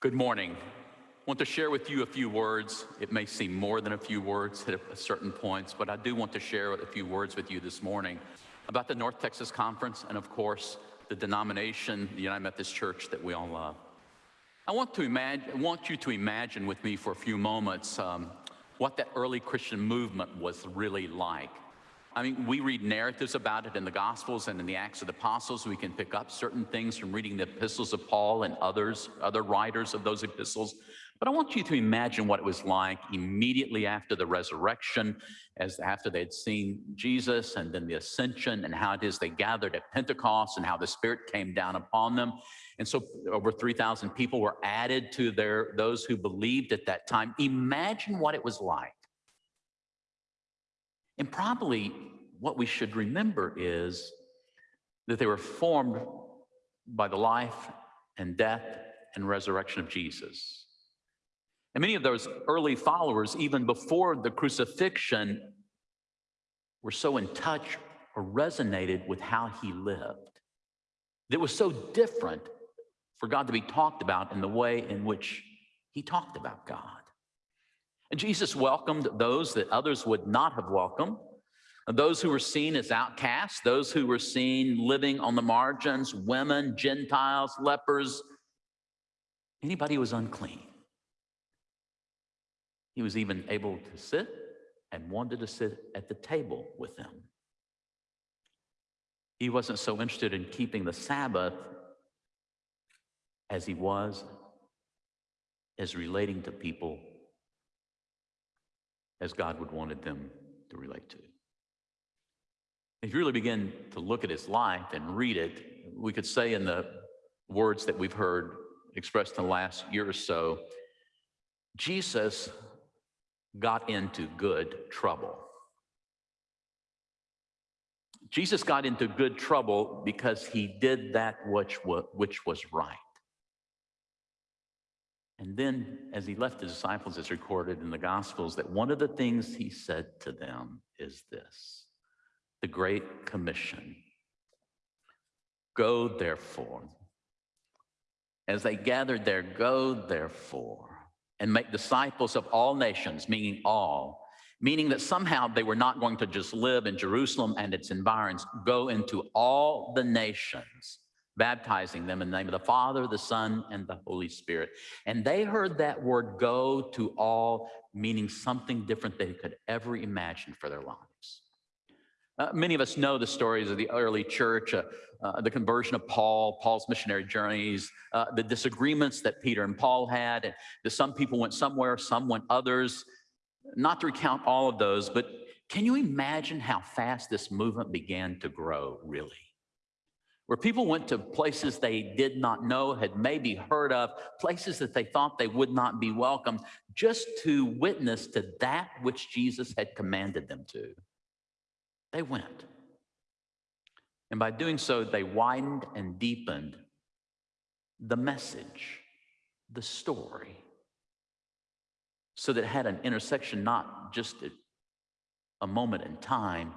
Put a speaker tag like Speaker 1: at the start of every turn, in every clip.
Speaker 1: Good morning. I want to share with you a few words. It may seem more than a few words at certain points, but I do want to share a few words with you this morning about the North Texas Conference and, of course, the denomination, the United Methodist Church that we all love. I want, to imagine, want you to imagine with me for a few moments um, what that early Christian movement was really like. I mean, we read narratives about it in the Gospels and in the Acts of the Apostles. We can pick up certain things from reading the epistles of Paul and others, other writers of those epistles. But I want you to imagine what it was like immediately after the resurrection, as after they had seen Jesus and then the ascension, and how it is they gathered at Pentecost and how the Spirit came down upon them. And so over 3,000 people were added to their those who believed at that time. Imagine what it was like and probably what we should remember is that they were formed by the life and death and resurrection of Jesus. And many of those early followers, even before the crucifixion, were so in touch or resonated with how he lived. It was so different for God to be talked about in the way in which he talked about God. And Jesus welcomed those that others would not have welcomed, those who were seen as outcasts, those who were seen living on the margins, women, Gentiles, lepers, anybody who was unclean. He was even able to sit and wanted to sit at the table with them. He wasn't so interested in keeping the Sabbath as he was as relating to people as God would wanted them to relate to. If you really begin to look at his life and read it, we could say in the words that we've heard expressed in the last year or so, Jesus got into good trouble. Jesus got into good trouble because he did that which, which was right. And then, as he left the disciples, it's recorded in the Gospels that one of the things he said to them is this the Great Commission Go therefore. As they gathered there, go therefore and make disciples of all nations, meaning all, meaning that somehow they were not going to just live in Jerusalem and its environs, go into all the nations baptizing them in the name of the Father, the Son, and the Holy Spirit. And they heard that word go to all, meaning something different they could ever imagine for their lives. Uh, many of us know the stories of the early church, uh, uh, the conversion of Paul, Paul's missionary journeys, uh, the disagreements that Peter and Paul had. And that some people went somewhere, some went others. Not to recount all of those, but can you imagine how fast this movement began to grow, really? Where people went to places they did not know, had maybe heard of, places that they thought they would not be welcome, just to witness to that which Jesus had commanded them to. They went. And by doing so, they widened and deepened the message, the story, so that it had an intersection, not just a moment in time,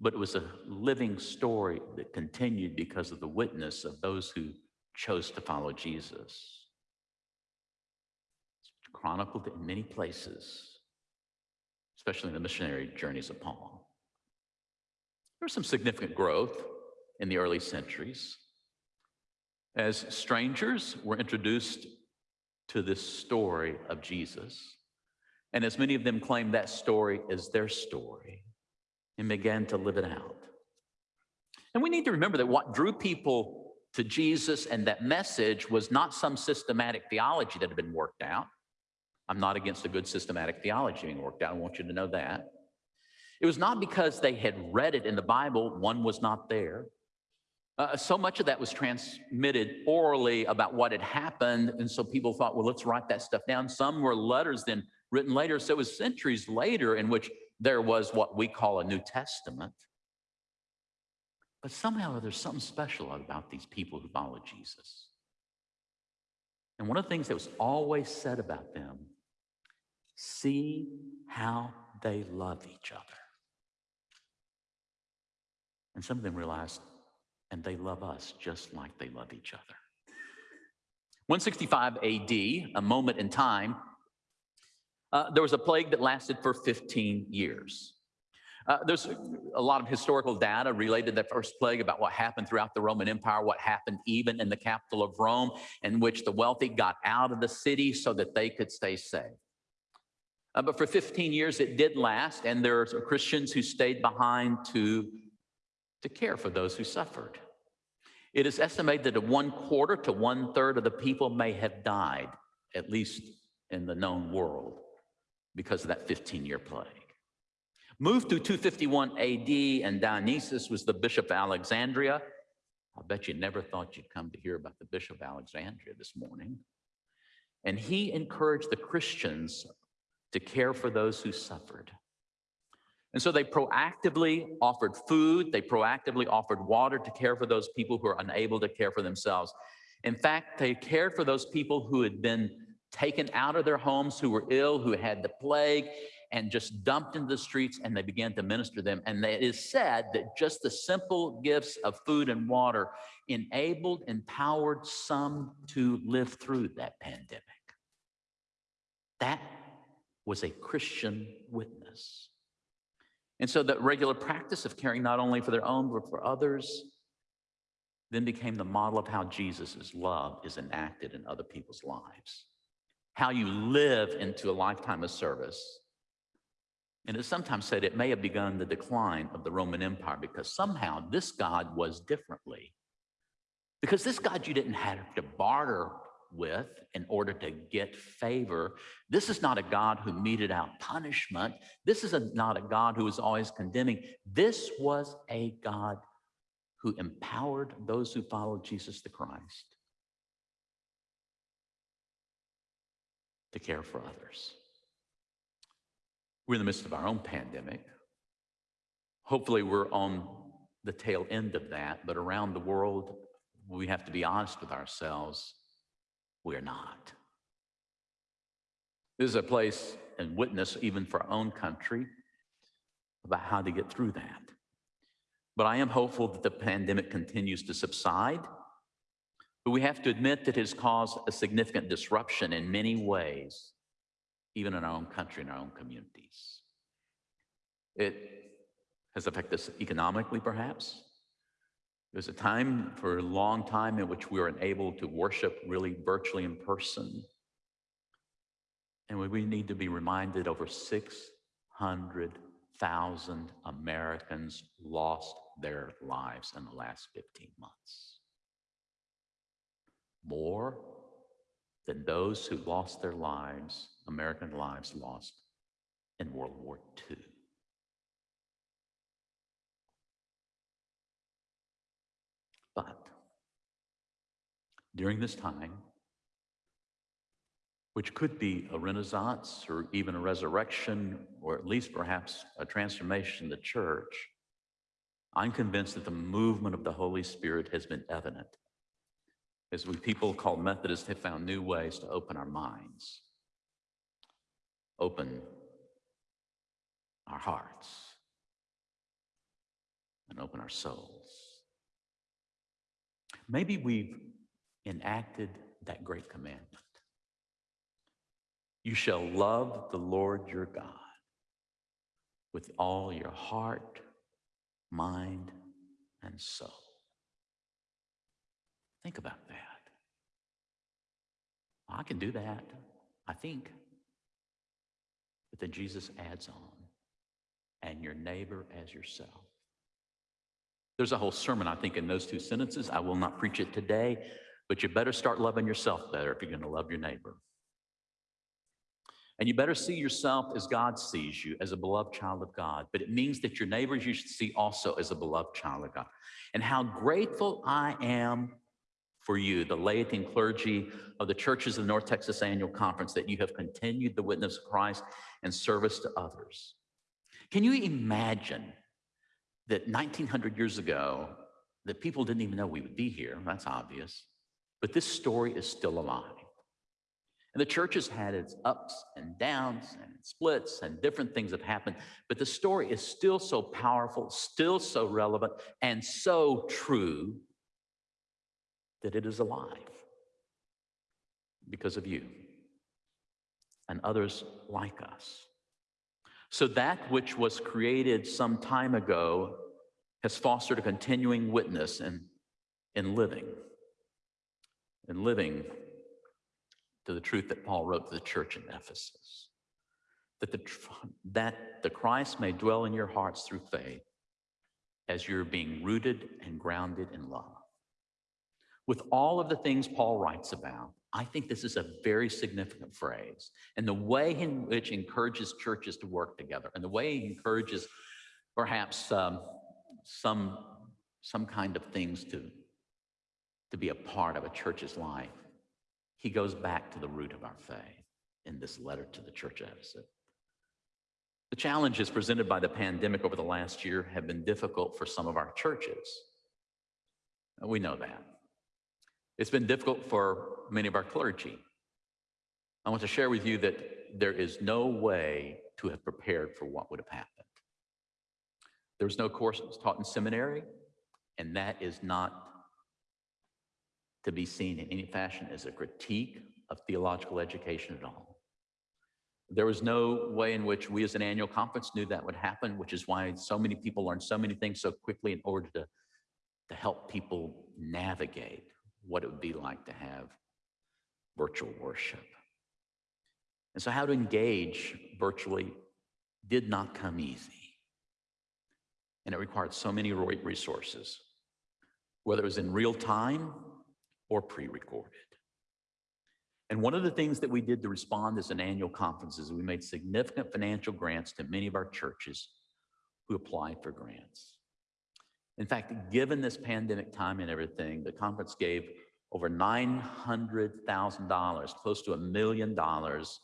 Speaker 1: but it was a living story that continued because of the witness of those who chose to follow Jesus. It's chronicled in many places, especially in the missionary journeys of Paul. There was some significant growth in the early centuries as strangers were introduced to this story of Jesus. And as many of them claimed that story as their story, and began to live it out. And we need to remember that what drew people to Jesus and that message was not some systematic theology that had been worked out. I'm not against a good systematic theology being worked out. I want you to know that. It was not because they had read it in the Bible, one was not there. Uh, so much of that was transmitted orally about what had happened. And so people thought, well, let's write that stuff down. Some were letters then written later. So it was centuries later in which there was what we call a New Testament. But somehow there's something special about these people who follow Jesus. And one of the things that was always said about them see how they love each other. And some of them realized, and they love us just like they love each other. 165 AD, a moment in time, uh, there was a plague that lasted for 15 years. Uh, there's a lot of historical data related to that first plague about what happened throughout the Roman Empire, what happened even in the capital of Rome, in which the wealthy got out of the city so that they could stay safe. Uh, but for 15 years, it did last, and there are Christians who stayed behind to, to care for those who suffered. It is estimated that a one quarter to one third of the people may have died, at least in the known world, because of that 15 year plague. Moved to 251 AD, and Dionysius was the bishop of Alexandria. I bet you never thought you'd come to hear about the bishop of Alexandria this morning. And he encouraged the Christians to care for those who suffered. And so they proactively offered food, they proactively offered water to care for those people who are unable to care for themselves. In fact, they cared for those people who had been taken out of their homes, who were ill, who had the plague, and just dumped into the streets and they began to minister them. And it is said that just the simple gifts of food and water enabled, empowered some to live through that pandemic. That was a Christian witness. And so the regular practice of caring not only for their own, but for others, then became the model of how Jesus' love is enacted in other people's lives. How you live into a lifetime of service and it's sometimes said it may have begun the decline of the Roman Empire because somehow this God was differently. Because this God you didn't have to barter with in order to get favor. This is not a God who meted out punishment. This is a, not a God who is always condemning. This was a God who empowered those who followed Jesus the Christ to care for others. We're in the midst of our own pandemic. Hopefully, we're on the tail end of that, but around the world, we have to be honest with ourselves. We're not. This is a place and witness, even for our own country, about how to get through that. But I am hopeful that the pandemic continues to subside. But we have to admit that it has caused a significant disruption in many ways even in our own country, in our own communities. It has affected us economically, perhaps. There's a time for a long time in which we were unable to worship really virtually in person. And we need to be reminded over 600,000 Americans lost their lives in the last 15 months. More than those who lost their lives American lives lost in World War II. But during this time, which could be a renaissance or even a resurrection, or at least perhaps a transformation in the church, I'm convinced that the movement of the Holy Spirit has been evident as we people called Methodists have found new ways to open our minds open our hearts and open our souls. Maybe we've enacted that great commandment. You shall love the Lord your God with all your heart, mind, and soul. Think about that. I can do that, I think. But then Jesus adds on, and your neighbor as yourself. There's a whole sermon, I think, in those two sentences. I will not preach it today, but you better start loving yourself better if you're going to love your neighbor. And you better see yourself as God sees you, as a beloved child of God. But it means that your neighbors you should see also as a beloved child of God. And how grateful I am for you, the laity and clergy of the churches of the North Texas Annual Conference, that you have continued the witness of Christ and service to others. Can you imagine that 1900 years ago, that people didn't even know we would be here? That's obvious. But this story is still alive. And the church has had its ups and downs and splits and different things have happened, but the story is still so powerful, still so relevant, and so true that it is alive. because of you and others like us. So that which was created some time ago has fostered a continuing witness in, in living, in living to the truth that Paul wrote to the church in Ephesus. That the, that the Christ may dwell in your hearts through faith as you're being rooted and grounded in love. With all of the things Paul writes about, I think this is a very significant phrase. And the way in which encourages churches to work together and the way he encourages perhaps um, some, some kind of things to, to be a part of a church's life, he goes back to the root of our faith in this letter to the church of Ephesus. The challenges presented by the pandemic over the last year have been difficult for some of our churches. We know that. It's been difficult for many of our clergy. I want to share with you that there is no way to have prepared for what would have happened. There was no courses taught in seminary, and that is not to be seen in any fashion as a critique of theological education at all. There was no way in which we as an annual conference knew that would happen, which is why so many people learn so many things so quickly in order to, to help people navigate what it would be like to have virtual worship. And so how to engage virtually did not come easy. And it required so many resources, whether it was in real time or pre-recorded. And one of the things that we did to respond as an annual conference is we made significant financial grants to many of our churches who applied for grants. In fact, given this pandemic time and everything, the conference gave over $900,000, close to a million dollars.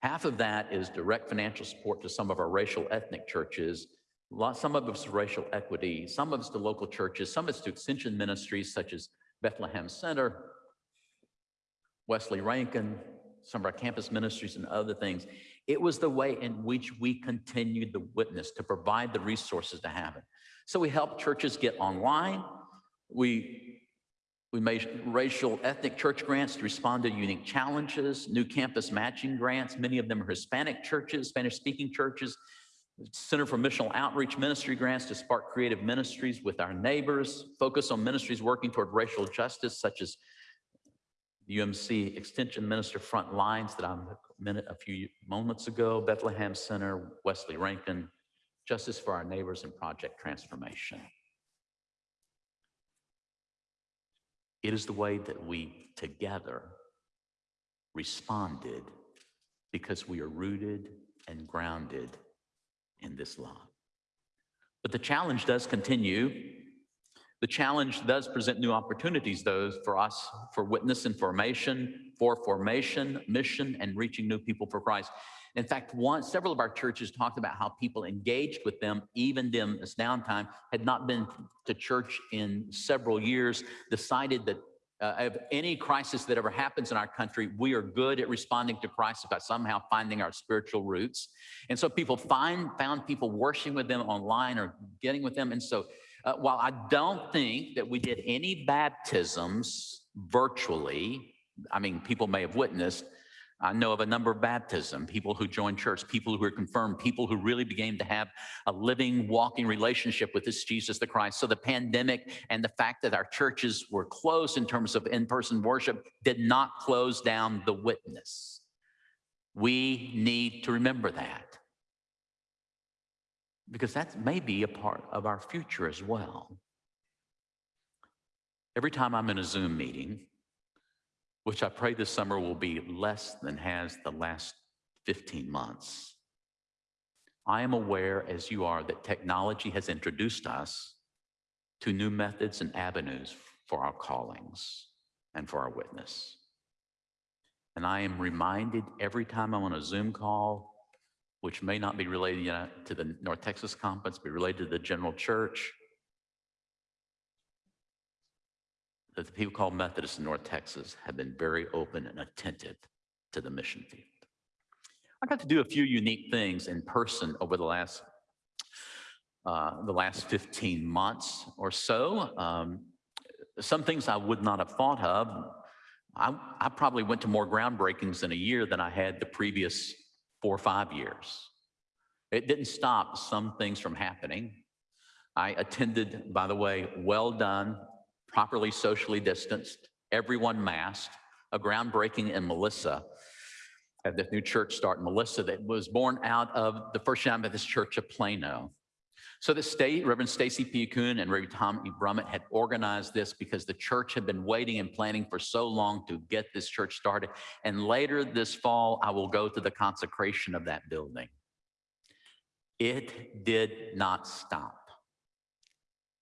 Speaker 1: Half of that is direct financial support to some of our racial ethnic churches. Some of it's racial equity, some of it's to local churches, some of it's to extension ministries such as Bethlehem Center, Wesley Rankin, some of our campus ministries and other things. It was the way in which we continued the witness to provide the resources to have it. So we help churches get online. We we made racial ethnic church grants to respond to unique challenges, new campus matching grants. Many of them are Hispanic churches, Spanish speaking churches, Center for Missional Outreach Ministry grants to spark creative ministries with our neighbors, focus on ministries working toward racial justice, such as UMC Extension Minister Front Lines that I mentioned a few moments ago, Bethlehem Center, Wesley Rankin, Justice for Our Neighbors, and Project Transformation. It is the way that we together responded because we are rooted and grounded in this love. But the challenge does continue. The challenge does present new opportunities, though, for us for witness and formation, for formation, mission, and reaching new people for Christ. In fact, one, several of our churches talked about how people engaged with them, even them this downtime, had not been to church in several years, decided that uh, of any crisis that ever happens in our country, we are good at responding to crisis by somehow finding our spiritual roots. And so people find found people worshiping with them online or getting with them. And so uh, while I don't think that we did any baptisms virtually, I mean, people may have witnessed, I know of a number of baptism, people who joined church, people who were confirmed, people who really began to have a living, walking relationship with this Jesus the Christ. So the pandemic and the fact that our churches were closed in terms of in-person worship did not close down the witness. We need to remember that because that may be a part of our future as well. Every time I'm in a Zoom meeting, which I pray this summer will be less than has the last 15 months. I am aware, as you are, that technology has introduced us to new methods and avenues for our callings and for our witness. And I am reminded every time I'm on a Zoom call, which may not be related to the North Texas Conference, but related to the general church, that the people called Methodists in North Texas have been very open and attentive to the mission field. I got to do a few unique things in person over the last uh, the last 15 months or so. Um, some things I would not have thought of. I, I probably went to more groundbreakings in a year than I had the previous four or five years. It didn't stop some things from happening. I attended, by the way, well done, properly socially distanced, everyone masked, a groundbreaking in Melissa at this new church start in Melissa that was born out of the First United Methodist Church of Plano. So the state, Reverend Stacy P. Kuhn and Reverend Tommy Brummett had organized this because the church had been waiting and planning for so long to get this church started. And later this fall, I will go to the consecration of that building. It did not stop.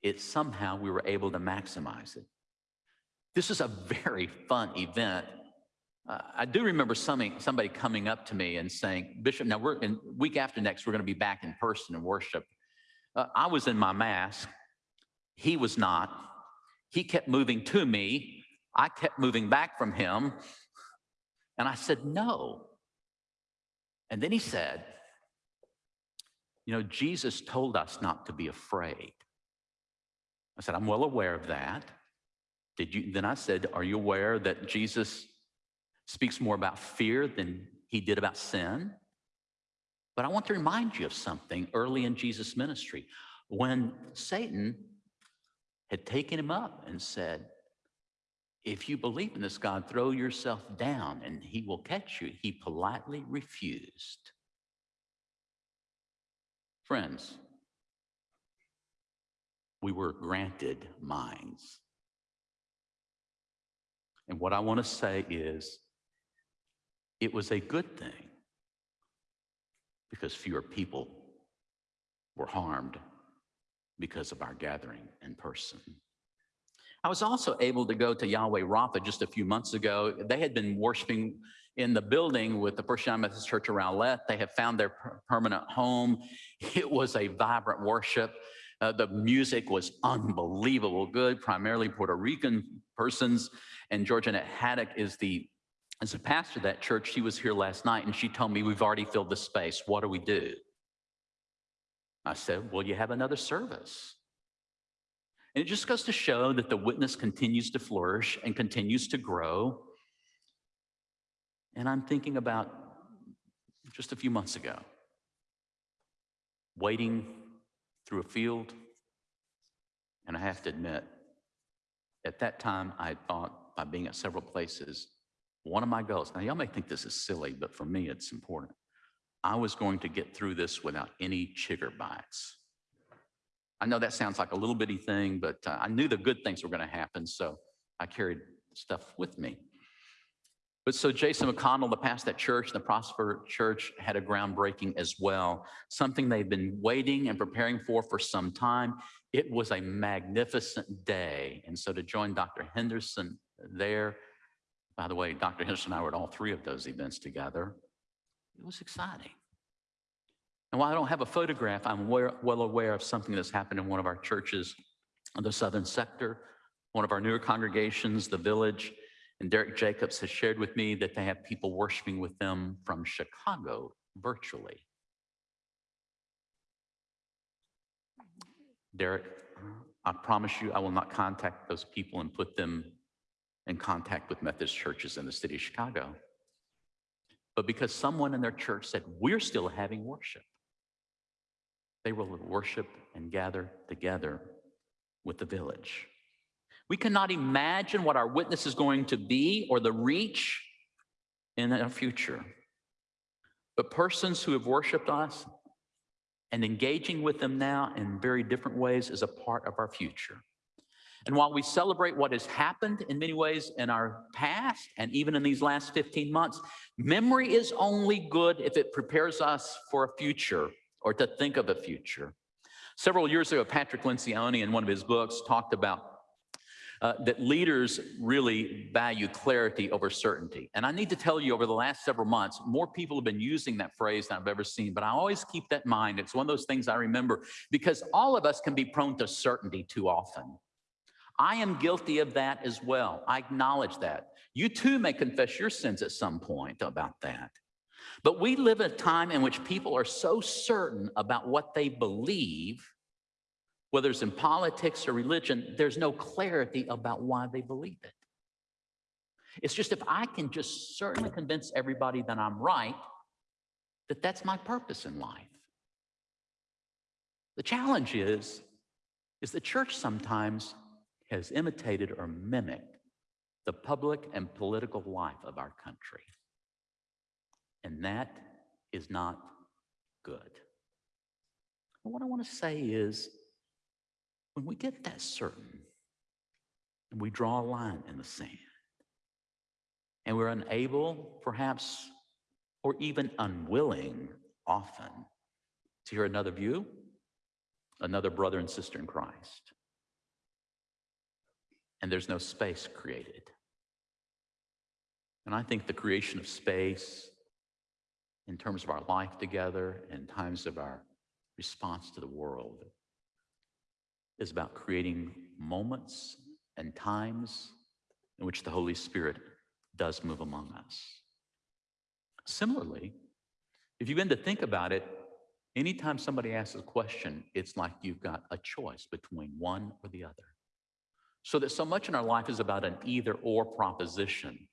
Speaker 1: It somehow we were able to maximize it. This is a very fun event. Uh, I do remember somebody, somebody coming up to me and saying, Bishop, now we're in week after next, we're going to be back in person and worship. Uh, I was in my mask. He was not. He kept moving to me. I kept moving back from him. And I said, no. And then he said, you know, Jesus told us not to be afraid. I said, I'm well aware of that. Did you, then I said, are you aware that Jesus speaks more about fear than he did about sin? But I want to remind you of something early in Jesus' ministry when Satan had taken him up and said, If you believe in this God, throw yourself down and he will catch you. He politely refused. Friends, we were granted minds. And what I want to say is, it was a good thing because fewer people were harmed because of our gathering in person. I was also able to go to Yahweh Rapha just a few months ago. They had been worshiping in the building with the First United Methodist Church around Let. They have found their per permanent home. It was a vibrant worship. Uh, the music was unbelievable good, primarily Puerto Rican persons. And Georgianette Haddock is the as a pastor of that church, she was here last night and she told me, we've already filled the space. What do we do? I said, well, you have another service. And it just goes to show that the witness continues to flourish and continues to grow. And I'm thinking about just a few months ago, waiting through a field. And I have to admit, at that time, I thought by being at several places, one of my goals, now y'all may think this is silly, but for me, it's important. I was going to get through this without any chigger bites. I know that sounds like a little bitty thing, but uh, I knew the good things were going to happen, so I carried stuff with me. But so Jason McConnell, the pastor at church, the Prosper Church, had a groundbreaking as well, something they've been waiting and preparing for for some time. It was a magnificent day. And so to join Dr. Henderson there, by the way, Dr. Henderson and I were at all three of those events together. It was exciting. And while I don't have a photograph, I'm well aware of something that's happened in one of our churches the southern sector, one of our newer congregations, the village. And Derek Jacobs has shared with me that they have people worshiping with them from Chicago virtually. Derek, I promise you I will not contact those people and put them in contact with Methodist churches in the city of Chicago. But because someone in their church said, we're still having worship, they will worship and gather together with the village. We cannot imagine what our witness is going to be or the reach in our future. But persons who have worshiped us and engaging with them now in very different ways is a part of our future. And while we celebrate what has happened in many ways in our past and even in these last 15 months, memory is only good if it prepares us for a future or to think of a future. Several years ago, Patrick Lencioni in one of his books talked about uh, that leaders really value clarity over certainty. And I need to tell you over the last several months, more people have been using that phrase than I've ever seen, but I always keep that in mind. It's one of those things I remember because all of us can be prone to certainty too often. I am guilty of that as well. I acknowledge that. You too may confess your sins at some point about that. But we live in a time in which people are so certain about what they believe, whether it's in politics or religion, there's no clarity about why they believe it. It's just if I can just certainly convince everybody that I'm right, that that's my purpose in life. The challenge is, is the church sometimes has imitated or mimicked the public and political life of our country. And that is not good. And what I want to say is, when we get that certain, and we draw a line in the sand, and we're unable, perhaps, or even unwilling, often, to hear another view, another brother and sister in Christ, and there's no space created. And I think the creation of space in terms of our life together, in times of our response to the world, is about creating moments and times in which the Holy Spirit does move among us. Similarly, if you begin to think about it, anytime somebody asks a question, it's like you've got a choice between one or the other. So that so much in our life is about an either or proposition.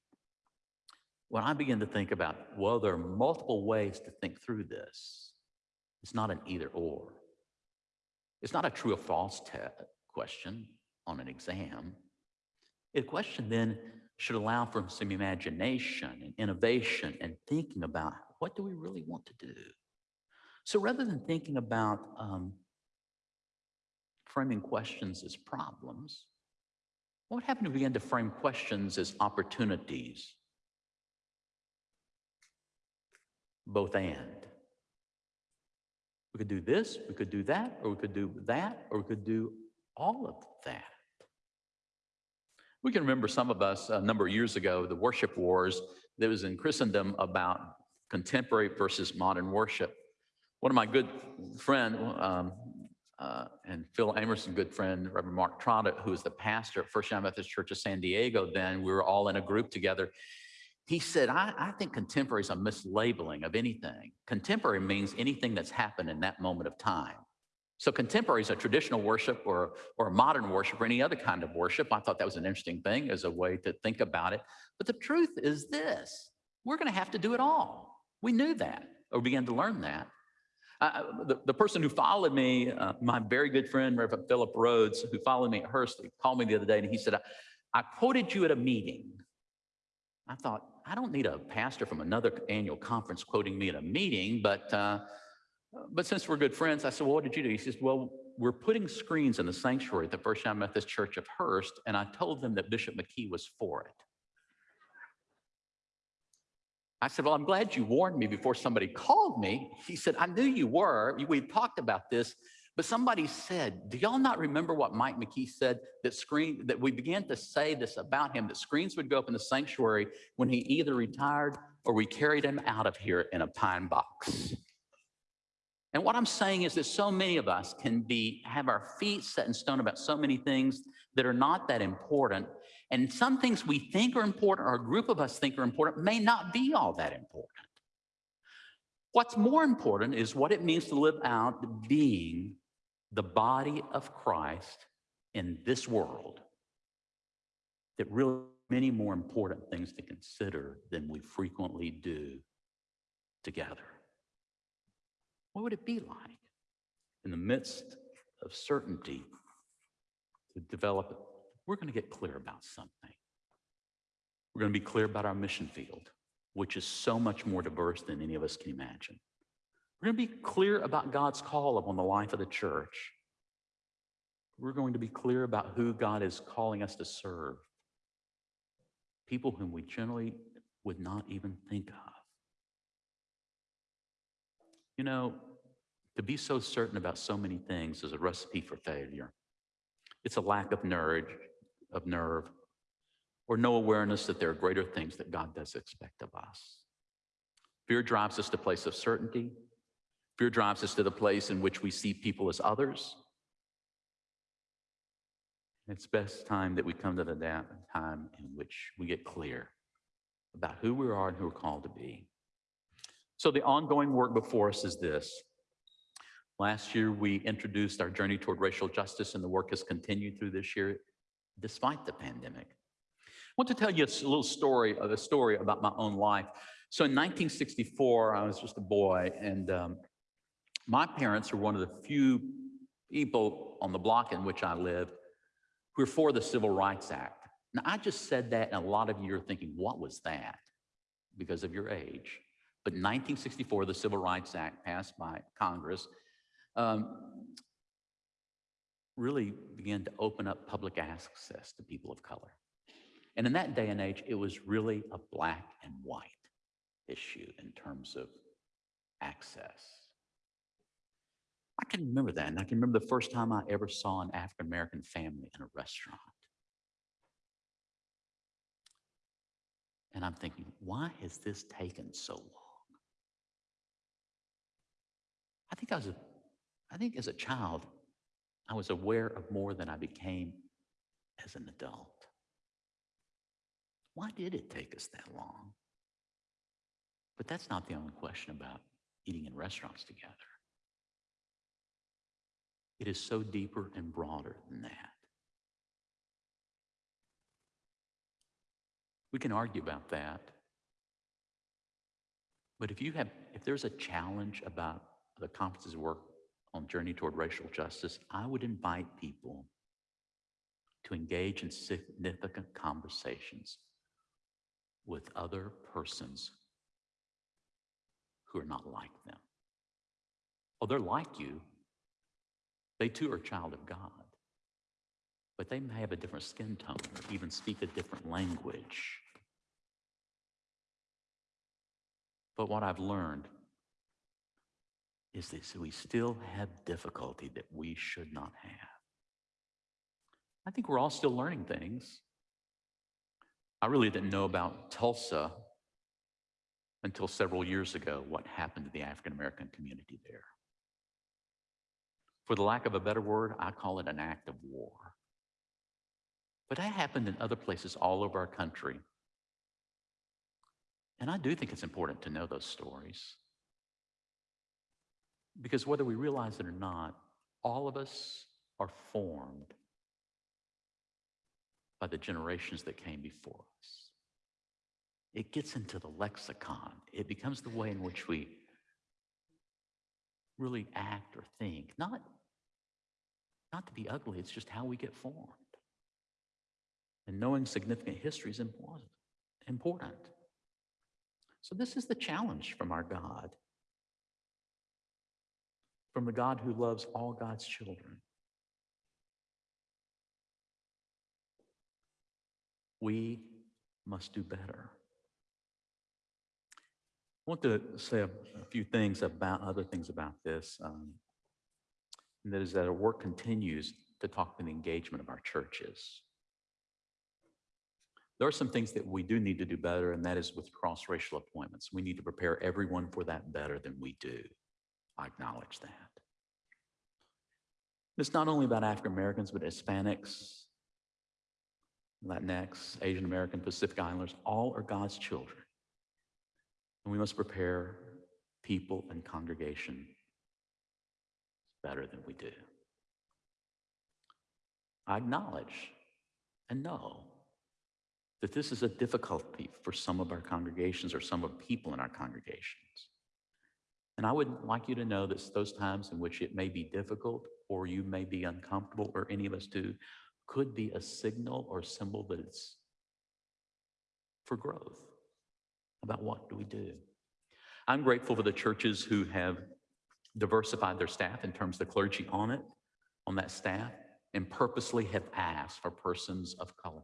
Speaker 1: When I begin to think about, well, there are multiple ways to think through this, it's not an either or. It's not a true or false question on an exam. A question then should allow for some imagination and innovation and thinking about what do we really want to do? So rather than thinking about um, framing questions as problems, what would happen if we began to frame questions as opportunities? Both and. We could do this, we could do that, or we could do that, or we could do all of that. We can remember some of us a number of years ago, the worship wars that was in Christendom about contemporary versus modern worship. One of my good friend, um, uh, and Phil Amerson, good friend, Reverend Mark Trotter, who was the pastor at First United Methodist Church of San Diego then, we were all in a group together. He said, I, I think contemporary is a mislabeling of anything. Contemporary means anything that's happened in that moment of time. So contemporary is a traditional worship or, or a modern worship or any other kind of worship. I thought that was an interesting thing as a way to think about it. But the truth is this, we're gonna have to do it all. We knew that or began to learn that. Uh, the, the person who followed me, uh, my very good friend, Reverend Philip Rhodes, who followed me at Hurst, he called me the other day and he said, I, I quoted you at a meeting. I thought, I don't need a pastor from another annual conference quoting me at a meeting, but uh, but since we're good friends, I said, well, what did you do? He says, well, we're putting screens in the sanctuary at the First United Methodist Church of Hurst, and I told them that Bishop McKee was for it. I said, well, I'm glad you warned me before somebody called me. He said, I knew you were. We talked about this, but somebody said, do y'all not remember what Mike McKee said that screen, that we began to say this about him, that screens would go up in the sanctuary when he either retired or we carried him out of here in a pine box. And what I'm saying is that so many of us can be have our feet set in stone about so many things that are not that important. And some things we think are important or a group of us think are important may not be all that important. What's more important is what it means to live out being the body of Christ in this world that really many more important things to consider than we frequently do together. What would it be like in the midst of certainty to develop? We're going to get clear about something. We're going to be clear about our mission field, which is so much more diverse than any of us can imagine. We're going to be clear about God's call upon the life of the church. We're going to be clear about who God is calling us to serve. People whom we generally would not even think of. You know, to be so certain about so many things is a recipe for failure. It's a lack of nerve, of nerve, or no awareness that there are greater things that God does expect of us. Fear drives us to place of certainty. Fear drives us to the place in which we see people as others. It's best time that we come to the time in which we get clear about who we are and who we're called to be. So the ongoing work before us is this. Last year, we introduced our journey toward racial justice, and the work has continued through this year despite the pandemic. I want to tell you a little story, of a story about my own life. So in 1964, I was just a boy, and um, my parents are one of the few people on the block in which I lived who were for the Civil Rights Act. Now, I just said that, and a lot of you are thinking, what was that? Because of your age. But in 1964, the Civil Rights Act passed by Congress um, really began to open up public access to people of color. And in that day and age, it was really a black and white issue in terms of access. I can remember that. And I can remember the first time I ever saw an African American family in a restaurant. And I'm thinking, why has this taken so long? I think I was a, I think as a child, I was aware of more than I became as an adult. Why did it take us that long? But that's not the only question about eating in restaurants together. It is so deeper and broader than that. We can argue about that. But if you have, if there's a challenge about the conference's work on Journey Toward Racial Justice, I would invite people to engage in significant conversations with other persons who are not like them. Oh, they're like you. They too are child of God. But they may have a different skin tone or even speak a different language. But what I've learned is this we still have difficulty that we should not have. I think we're all still learning things. I really didn't know about Tulsa until several years ago, what happened to the African American community there. For the lack of a better word, I call it an act of war. But that happened in other places all over our country. And I do think it's important to know those stories. Because whether we realize it or not, all of us are formed by the generations that came before us. It gets into the lexicon. It becomes the way in which we really act or think. Not, not to be ugly, it's just how we get formed. And knowing significant history is important. So this is the challenge from our God. From the God who loves all God's children. We must do better. I want to say a, a few things about other things about this. Um, and that is that our work continues to talk to the engagement of our churches. There are some things that we do need to do better, and that is with cross-racial appointments. We need to prepare everyone for that better than we do. I acknowledge that. It's not only about African Americans, but Hispanics, Latinx, Asian American, Pacific Islanders, all are God's children. And we must prepare people and congregation better than we do. I acknowledge and know that this is a difficulty for some of our congregations or some of people in our congregations. And I would like you to know that those times in which it may be difficult or you may be uncomfortable or any of us do could be a signal or symbol that it's for growth about what do we do. I'm grateful for the churches who have diversified their staff in terms of the clergy on it, on that staff, and purposely have asked for persons of color.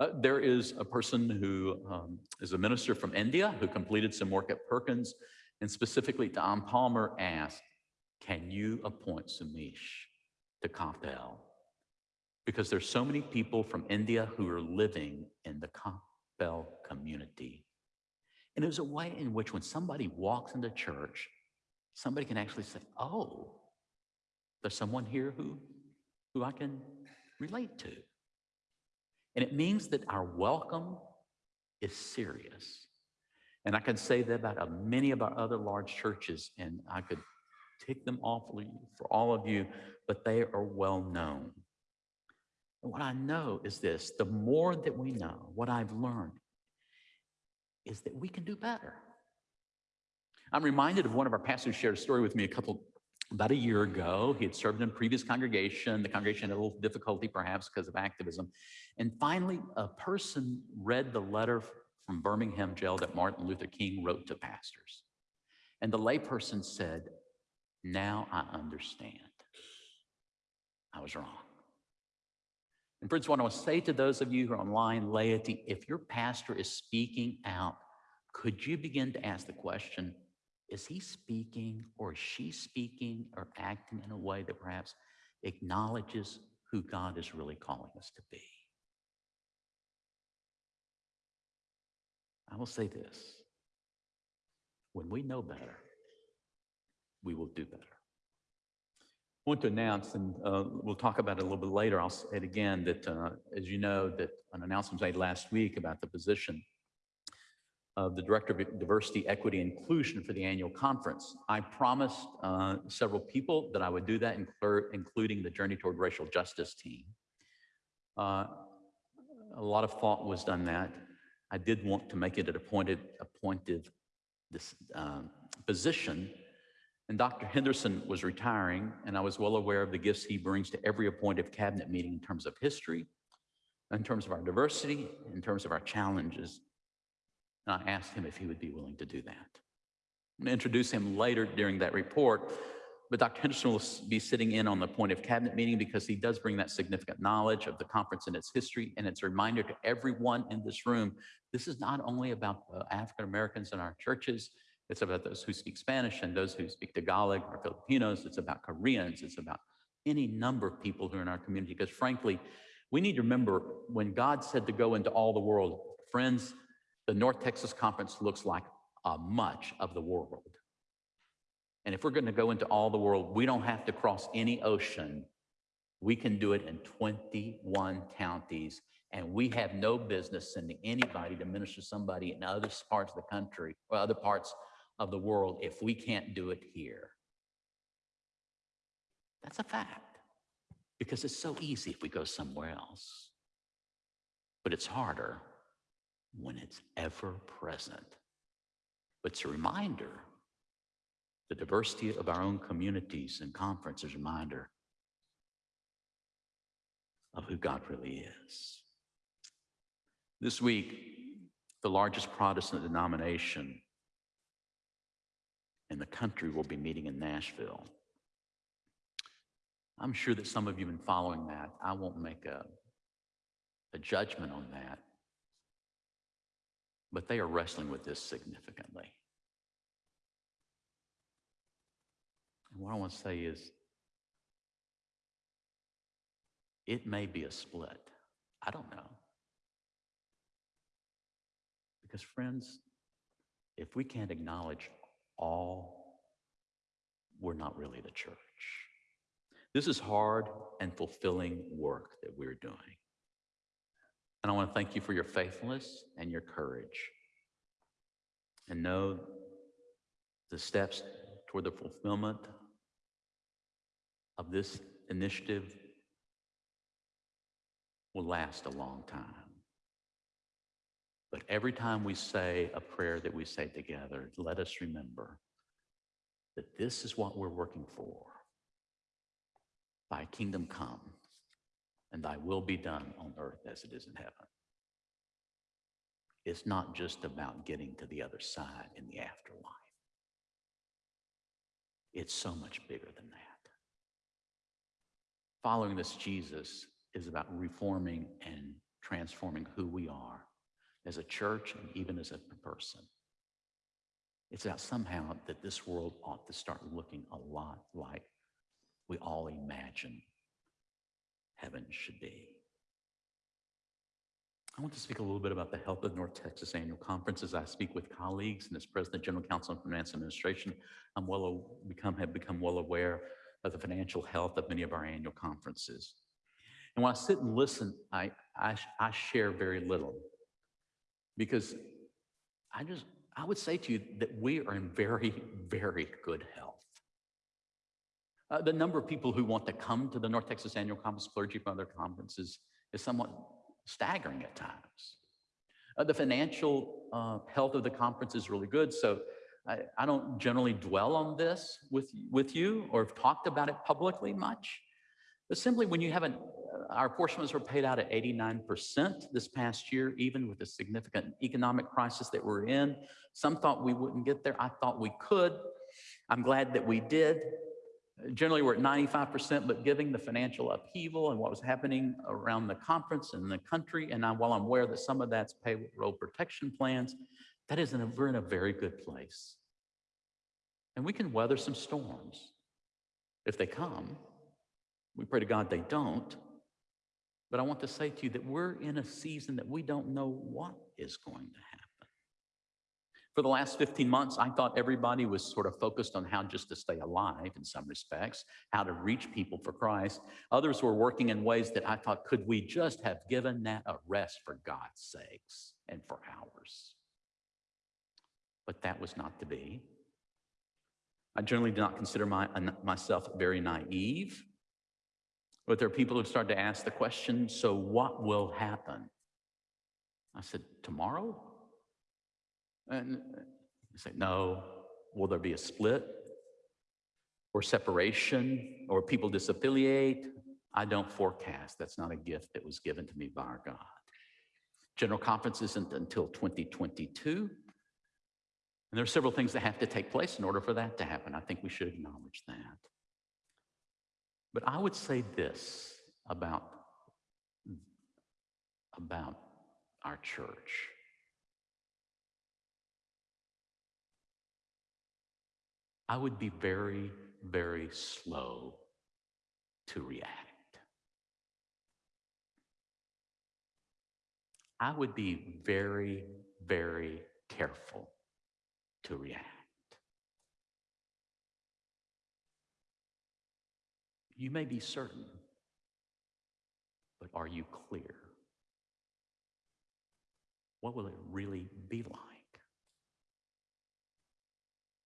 Speaker 1: Uh, there is a person who um, is a minister from India who completed some work at Perkins, and specifically Don Palmer asked, can you appoint Sumish to Coppell? Because there's so many people from India who are living in the Coppell community. And it was a way in which when somebody walks into church, somebody can actually say, oh, there's someone here who, who I can relate to. And it means that our welcome is serious. And I can say that about uh, many of our other large churches, and I could tick them off for all of you, but they are well known. And what I know is this, the more that we know, what I've learned is that we can do better. I'm reminded of one of our pastors shared a story with me a couple, about a year ago. He had served in a previous congregation. The congregation had a little difficulty perhaps because of activism. And finally, a person read the letter from Birmingham jail that Martin Luther King wrote to pastors. And the layperson said, now I understand. I was wrong. And friends, what I want to say to those of you who are online, laity, if your pastor is speaking out, could you begin to ask the question, is he speaking or is she speaking or acting in a way that perhaps acknowledges who God is really calling us to be? I will say this, when we know better, we will do better. I want to announce, and uh, we'll talk about it a little bit later. I'll say it again that, uh, as you know, that an announcement was made last week about the position of the Director of Diversity, Equity, and Inclusion for the annual conference. I promised uh, several people that I would do that, including the Journey Toward Racial Justice team. Uh, a lot of thought was done that. I did want to make it an appointed, appointed this um, position and Dr. Henderson was retiring, and I was well aware of the gifts he brings to every appointed cabinet meeting in terms of history, in terms of our diversity, in terms of our challenges. And I asked him if he would be willing to do that. I'm going to introduce him later during that report, but Dr. Henderson will be sitting in on the appointive cabinet meeting because he does bring that significant knowledge of the conference and its history. And it's a reminder to everyone in this room, this is not only about uh, African Americans in our churches, it's about those who speak Spanish and those who speak Tagalog or Filipinos. It's about Koreans. It's about any number of people who are in our community. Because frankly, we need to remember when God said to go into all the world, friends, the North Texas Conference looks like a much of the world. And if we're going to go into all the world, we don't have to cross any ocean. We can do it in 21 counties. And we have no business sending anybody to minister somebody in other parts of the country or other parts of the world if we can't do it here. That's a fact because it's so easy if we go somewhere else. But it's harder when it's ever present. But it's a reminder the diversity of our own communities and conferences, reminder of who God really is. This week, the largest Protestant denomination in the country will be meeting in Nashville. I'm sure that some of you have been following that. I won't make a, a judgment on that. But they are wrestling with this significantly. And what I want to say is, it may be a split. I don't know. Because, friends, if we can't acknowledge all, we're not really the church. This is hard and fulfilling work that we're doing. And I want to thank you for your faithfulness and your courage. And know the steps toward the fulfillment of this initiative will last a long time. But every time we say a prayer that we say together, let us remember that this is what we're working for. Thy kingdom come, and thy will be done on earth as it is in heaven. It's not just about getting to the other side in the afterlife. It's so much bigger than that. Following this Jesus is about reforming and transforming who we are as a church and even as a person. It's that somehow that this world ought to start looking a lot like we all imagine heaven should be. I want to speak a little bit about the health of North Texas Annual Conference as I speak with colleagues and as President General Council of Finance Administration. I'm well become have become well aware of the financial health of many of our annual conferences. And when I sit and listen, I, I, I share very little because I just, I would say to you that we are in very, very good health. Uh, the number of people who want to come to the North Texas Annual Conference, clergy from other conferences, is somewhat staggering at times. Uh, the financial uh, health of the conference is really good. So I, I don't generally dwell on this with, with you or have talked about it publicly much. But simply when you haven't, uh, our apportionments were paid out at 89% this past year, even with the significant economic crisis that we're in. Some thought we wouldn't get there. I thought we could. I'm glad that we did. Generally, we're at 95%, but given the financial upheaval and what was happening around the conference and the country, and I, while I'm aware that some of that's payroll protection plans, that is, in a, we're in a very good place. And we can weather some storms if they come. We pray to God they don't. But I want to say to you that we're in a season that we don't know what is going to happen. For the last 15 months, I thought everybody was sort of focused on how just to stay alive in some respects, how to reach people for Christ. Others were working in ways that I thought, could we just have given that a rest for God's sakes and for ours? But that was not to be. I generally do not consider my, myself very naive, but there are people who start to ask the question, so what will happen? I said, tomorrow? And you say, no. Will there be a split or separation or people disaffiliate? I don't forecast. That's not a gift that was given to me by our God. General conference isn't until 2022. And there are several things that have to take place in order for that to happen. I think we should acknowledge that. But I would say this about, about our church. I would be very, very slow to react. I would be very, very careful to react. You may be certain, but are you clear? What will it really be like?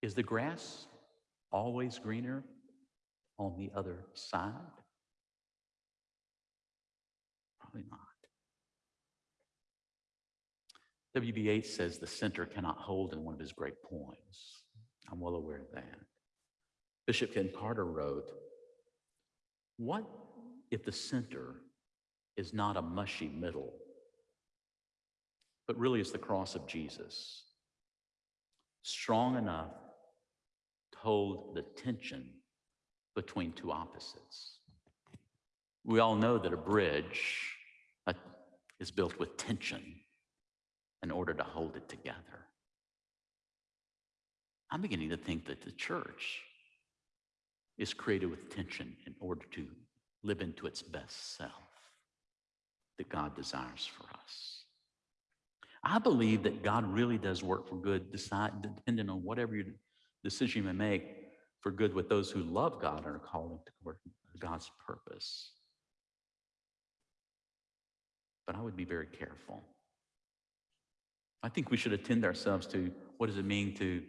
Speaker 1: Is the grass always greener on the other side? Probably not. W.B. Yeats says the center cannot hold in one of his great poems. I'm well aware of that. Bishop Ken Carter wrote, What if the center is not a mushy middle, but really is the cross of Jesus, strong enough hold the tension between two opposites. We all know that a bridge uh, is built with tension in order to hold it together. I'm beginning to think that the church is created with tension in order to live into its best self that God desires for us. I believe that God really does work for good, decide, depending on whatever you decision you may make for good with those who love God and are called to God's purpose. But I would be very careful. I think we should attend ourselves to what does it mean to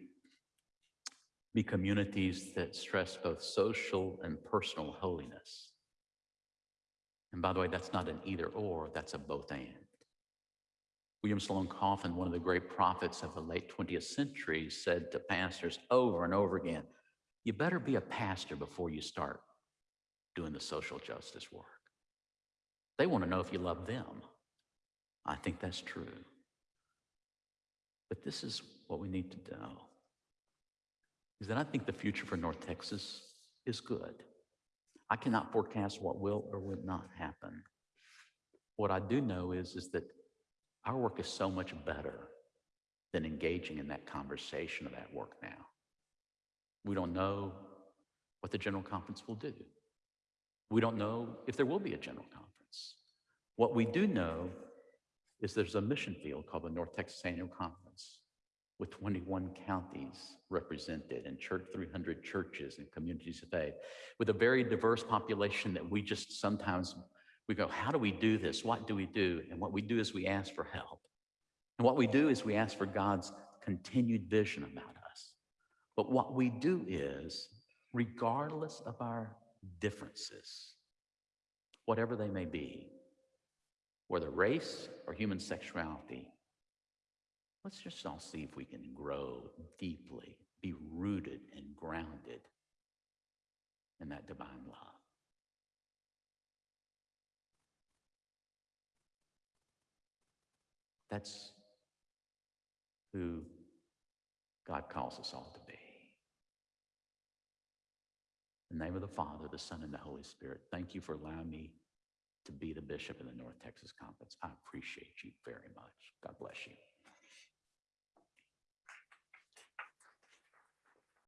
Speaker 1: be communities that stress both social and personal holiness. And by the way, that's not an either or, that's a both and. William Sloane Coffin, one of the great prophets of the late 20th century, said to pastors over and over again, you better be a pastor before you start doing the social justice work. They want to know if you love them. I think that's true. But this is what we need to know, is that I think the future for North Texas is good. I cannot forecast what will or will not happen. What I do know is, is that our work is so much better than engaging in that conversation of that work now. We don't know what the General Conference will do. We don't know if there will be a General Conference. What we do know is there's a mission field called the North Texas Annual Conference with 21 counties represented and church 300 churches and communities of faith with a very diverse population that we just sometimes we go, how do we do this? What do we do? And what we do is we ask for help. And what we do is we ask for God's continued vision about us. But what we do is, regardless of our differences, whatever they may be, whether race or human sexuality, let's just all see if we can grow deeply, be rooted and grounded in that divine love. That's who God calls us all to be. In the name of the Father, the Son, and the Holy Spirit, thank you for allowing me to be the bishop in the North Texas Conference. I appreciate you very much. God bless you.